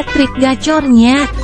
trik gacornya.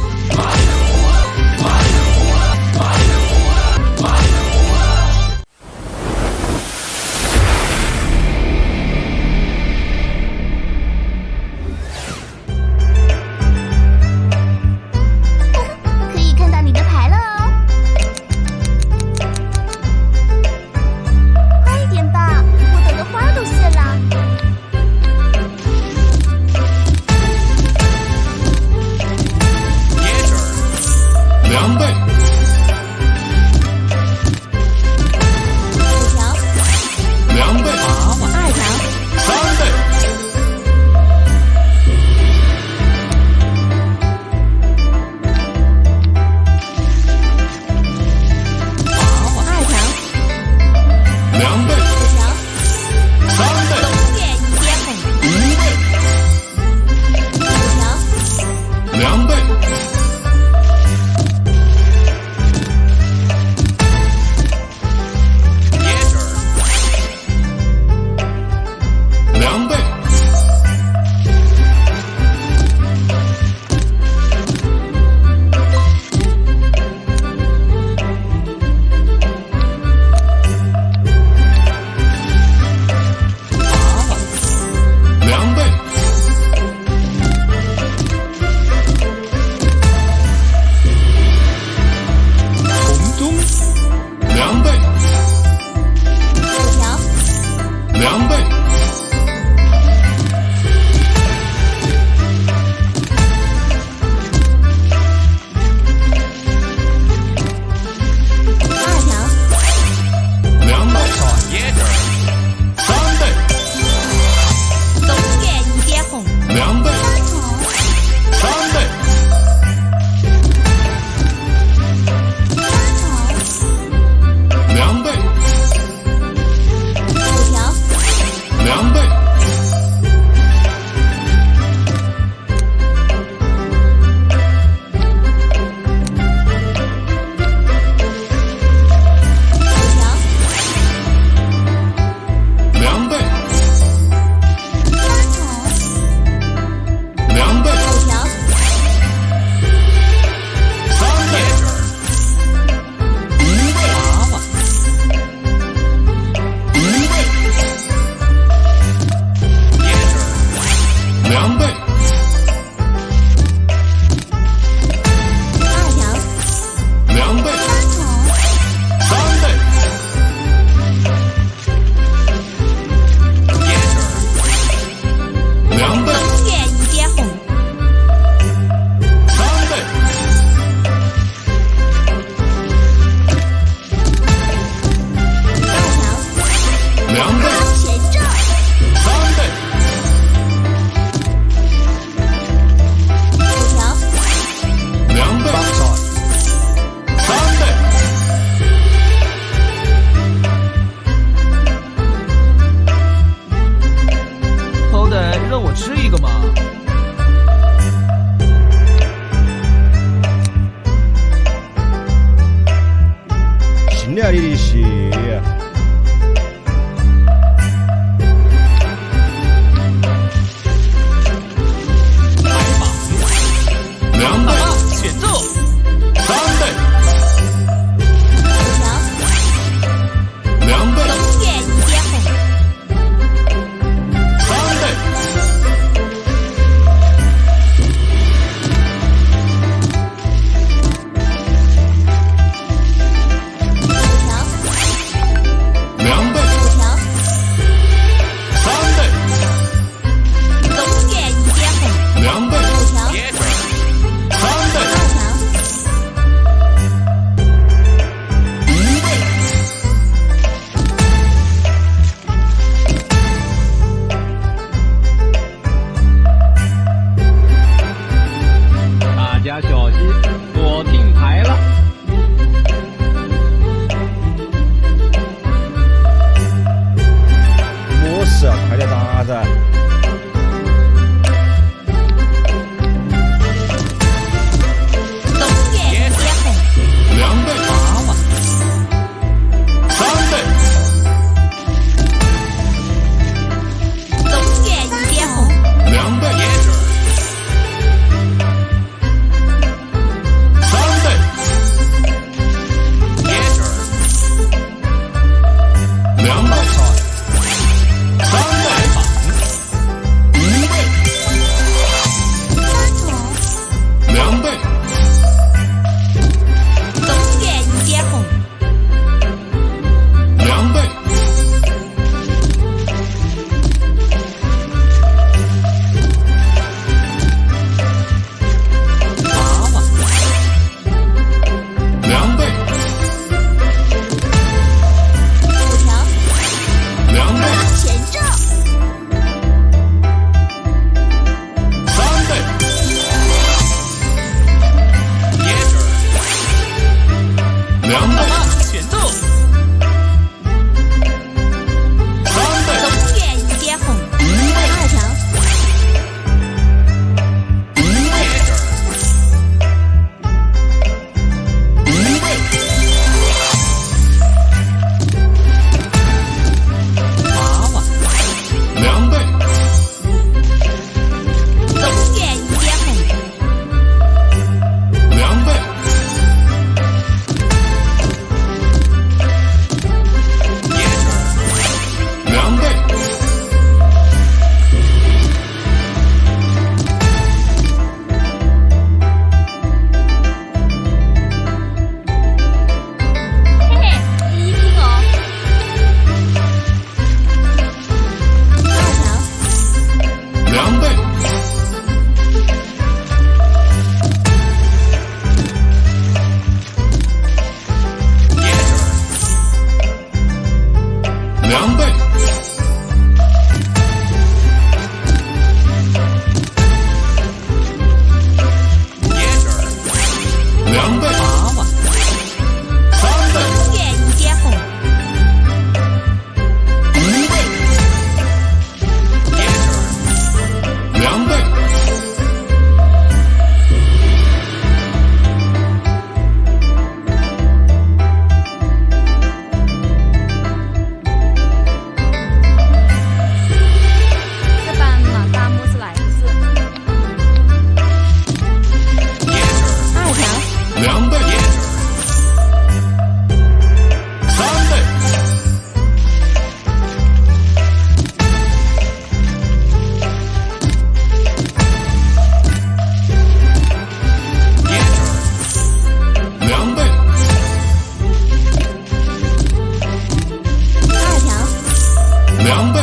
Remember?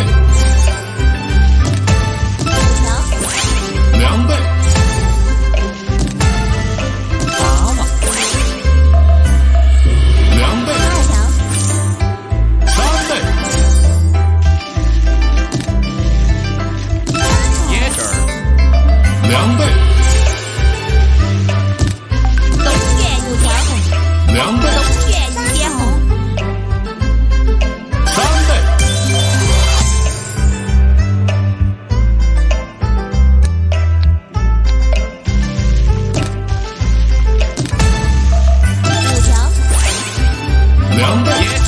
Yeah.